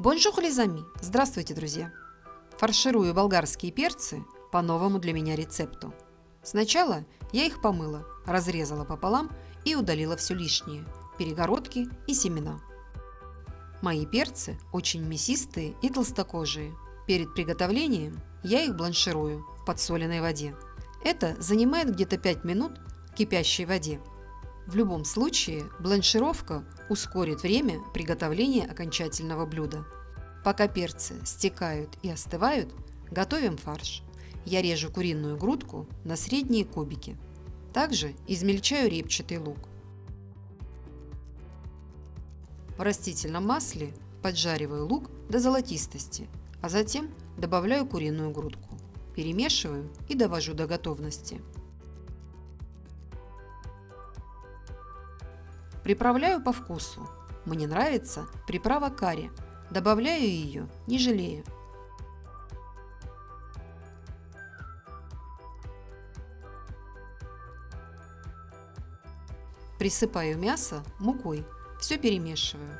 Bonjour les amis! Здравствуйте, друзья! Фарширую болгарские перцы по новому для меня рецепту. Сначала я их помыла, разрезала пополам и удалила все лишнее – перегородки и семена. Мои перцы очень мясистые и толстокожие. Перед приготовлением я их бланширую в подсоленной воде. Это занимает где-то 5 минут в кипящей воде. В любом случае, бланшировка ускорит время приготовления окончательного блюда. Пока перцы стекают и остывают, готовим фарш. Я режу куриную грудку на средние кубики. Также измельчаю репчатый лук. В растительном масле поджариваю лук до золотистости, а затем добавляю куриную грудку. Перемешиваю и довожу до готовности. Приправляю по вкусу. Мне нравится приправа карри. Добавляю ее, не жалея. Присыпаю мясо мукой. Все перемешиваю.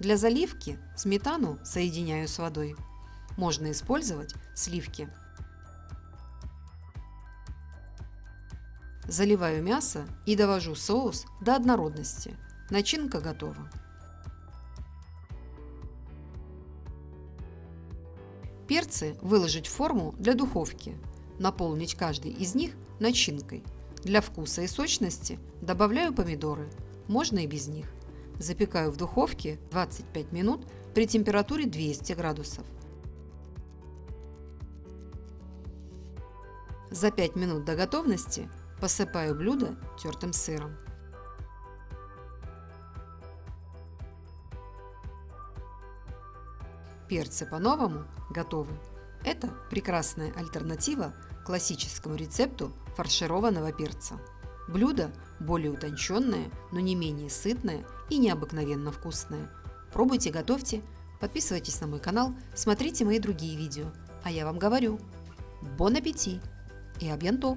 Для заливки сметану соединяю с водой. Можно использовать сливки. Заливаю мясо и довожу соус до однородности. Начинка готова. Перцы выложить в форму для духовки. Наполнить каждый из них начинкой. Для вкуса и сочности добавляю помидоры. Можно и без них. Запекаю в духовке 25 минут при температуре 200 градусов. За 5 минут до готовности Посыпаю блюдо тертым сыром. Перцы по-новому готовы. Это прекрасная альтернатива классическому рецепту фаршированного перца. Блюдо более утонченное, но не менее сытное и необыкновенно вкусное. Пробуйте, готовьте, подписывайтесь на мой канал, смотрите мои другие видео. А я вам говорю, бон аппетит и абьянто!